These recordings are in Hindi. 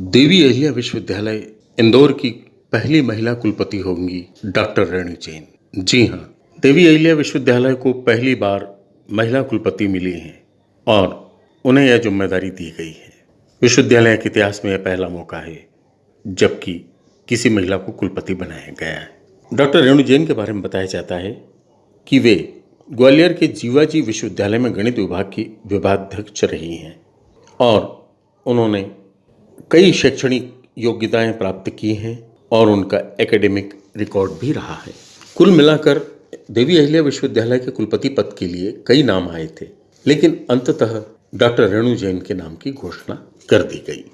देवी अहिल्या विश्वविद्यालय इंदौर की पहली महिला कुलपति होंगी डॉक्टर रेणु जैन जी हाँ देवी अहिल्या विश्वविद्यालय को पहली बार महिला कुलपति मिली हैं और उन्हें यह ज़िम्मेदारी दी गई है। विश्वविद्यालय के इतिहास में यह पहला मौका है, जबकि किसी महिला को कुलपति बनाया गया है। डॉक्टर रेणु जैन के बारे में बताया जाता है कि वे ग्वालियर के जीवाजी विश्वविद्यालय में गणित विभाग की विभागाध्यक्ष रही हैं और उन्होंने कई शैक्षणिक योग्यताएँ प्राप्त की हैं और उनका एकेडमिक रिकॉर्ड भी रहा है। कुल मिलाकर, देवी अहिल्या विश्वविद्यालय के कुलपति पद के लिए कई नाम आए थे, लेकिन अंततः डॉक्टर रेणु जैन के नाम की घोषणा कर दी गई।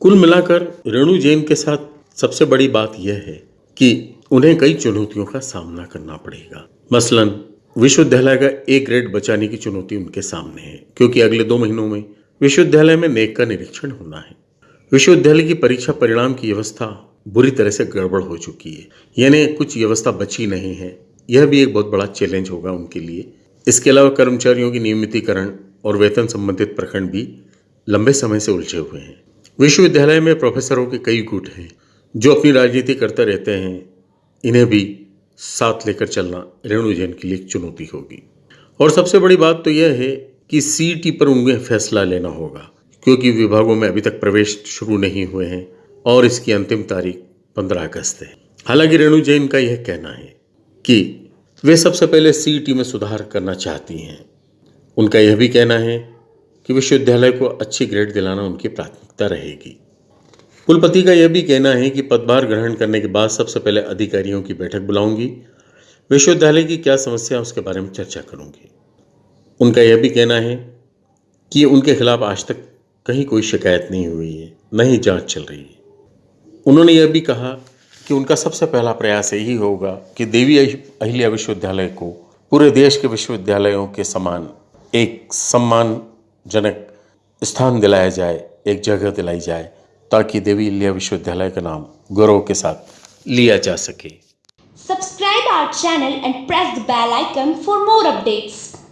कुल मिलाकर, रेणु जैन के साथ सबसे बड़ी बात यह है कि उन्हें कई चुनौतियों का सामना करना पड़ेगा। मसलन, विश्वविद्यालय का एक ग्रेड बचाने की चुनौती उनके सामने है, क्योंकि अगले दो महीनों में विश्वविद्यालय में नेक का निरीक्षण होना है। विश्वविद्यालय की परीक्षा परिणाम की व्यवस्था बुरी तरह से गड़बड़ हो चुकी है। यानी कुछ व्यवस्था बची नहीं है। यह भी एक बहुत बड़ा चैलेंज होगा उनके लिए। इसके अलावा कर्मचारियों की नियमितीकरण और वेतन संबंधित प्रखंड भी लंबे समय से उलझे हुए हैं। विश्वविद्यालय में प्रोफेसरों के कई गुट हैं, जो अपनी राजनीति करते रहते हैं। इन्हें भी साथ लेकर चलना रेणु जैन के लिए चुनौती होगी। और सबसे बड़ी बात तो यह है कि सीटी पर उन्हें फैसला लेना होगा। क्योंकि विभागों में अभी तक प्रवेश शुरू नहीं हुए हैं और इसकी अंतिम तारीख पंद्रह अगस्त है। हालाँकि रेणु जैन का यह कहना है कि वे सबसे पहले सीटी में सुधार करना चाहती हैं। उनका यह भी कहना है कि विश्वविद्यालय को अच्छी ग्रेड दिलाना उनकी प्राथमिकता रहेगी। कुलपति का यह भी कहना है कि पदभार ग्रहण करने के बाद सबसे पहले अधिकारियों की बैठक बुलाऊँगी। विश्वविद्यालय की क्या समस्या उसके बारे में चर्चा करूँगी। उनका यह भी कहना है कि उनके खिलाफ आज तक कहीं कोई शिकायत नहीं हुई है, न ही जाँच चल रही है उन्होंने यह भी कहा कि उनका सबसे पहला प्रयास यही होगा कि देवी अहिल्या विश्वविद्यालय को पूरे देश के विश्वविद्यालयों के समान एक सम्मानजनक स्थान दिलाया जाए, एक जगह दिलाई जाए, ताकि देवी अहिल्या विश्वविद्यालय का नाम गौरव के साथ लिया जा सके subscribe our channel and press the bell icon for more updates.